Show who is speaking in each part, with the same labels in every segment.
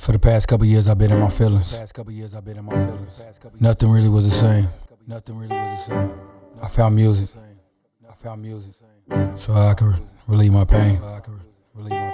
Speaker 1: For the mm. past couple years, I've been in my feelings. Past couple years, I've been in my feelings. Nothing really was the same. Nothing really was the same. I found music. I found music. So I could relieve my pain. Relieve my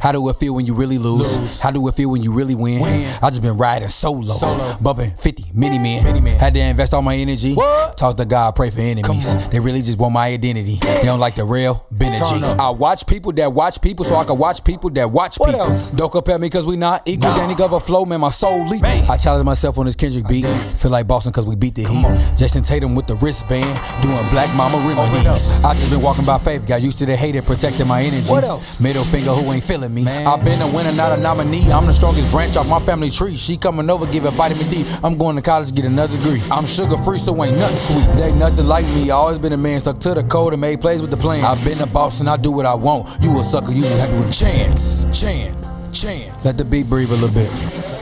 Speaker 1: How do it feel when you really lose?
Speaker 2: Lose.
Speaker 1: How do it feel when you really win?
Speaker 2: Win.
Speaker 1: I just been riding solo,
Speaker 2: Solo.
Speaker 1: bumping 50 Many Men.
Speaker 2: Many Men.
Speaker 1: Had to invest all my energy.
Speaker 2: What?
Speaker 1: Talk to God, pray for enemies. They really just want my identity. They don't like the real Benergy. I watch people that watch people so I can watch people that watch
Speaker 2: What
Speaker 1: people.
Speaker 2: else?
Speaker 1: Don't compare me cause we not equal.
Speaker 2: Nah.
Speaker 1: Danny Glover flow, man, my soul leak.
Speaker 2: Man.
Speaker 1: I challenge myself on this Kendrick beat. Feel like Boston cause we beat the heat.
Speaker 2: on.
Speaker 1: Jayson Tatum with the wristband, doing black mama oh,
Speaker 2: Open
Speaker 1: remedies. I just been walking by faith, got used to the hate and protecting my energy.
Speaker 2: What else?
Speaker 1: Middle finger who ain't feeling me.
Speaker 2: Man.
Speaker 1: I've been a winner, not a nominee. I'm the strongest branch off my family tree. She coming over, give it vitamin D. I'm going to college, get another degree. I'm sugar free, so ain't nothing sweet. They nothing like me. I always been a man stuck to the code and made plays with the plan. I've been a boss and I do what I want. You a sucker, you just happy with a chance, chance, chance. Let the beat breathe a little bit.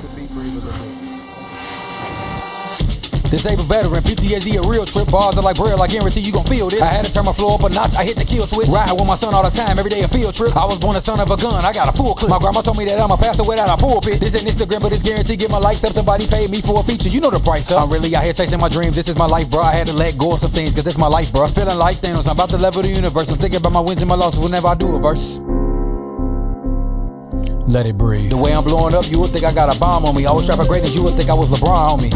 Speaker 1: Disabled veteran, PTSD a real trip. Bars are like braille, I guarantee you gon' feel this. I had to turn my floor up a notch, I hit the kill switch. Ride with my son all the time, every day a field trip. I was born a son of a gun, I got a full clip. My grandma told me that I'm a pastor without a pulpit. This ain't Instagram, but it's guaranteed get my likes up. Somebody paid me for a feature, you know the price up. I'm really out here chasing my dreams, this is my life, bro. I had to let go of some things, cause this my life, bro. Feeling like Thanos, I'm about to level the universe. I'm thinking about my wins and my losses whenever I do a verse. Let it breathe. The way I'm blowing up, you would think I got a bomb on me. I was trapping greatness, you would think I was LeBron on me.